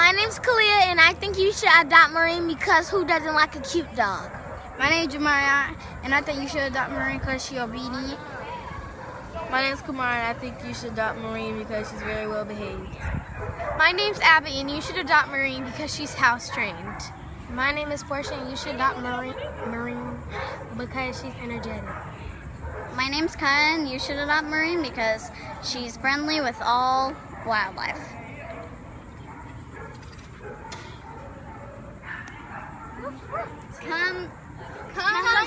name's Kalia, and I think you should adopt Marine because who doesn't like a cute dog? My name's Jamaria, and I think you should adopt Marine because she's obedient. My name's Kamara, and I think you should adopt Marine because she's very well behaved. My name's Abby, and you should adopt Marine because she's house trained. My name is Portia, and you should adopt Marine, Marine because she's energetic. My name's Kyan. You should adopt Marine because she's friendly with all wildlife. Come, come, come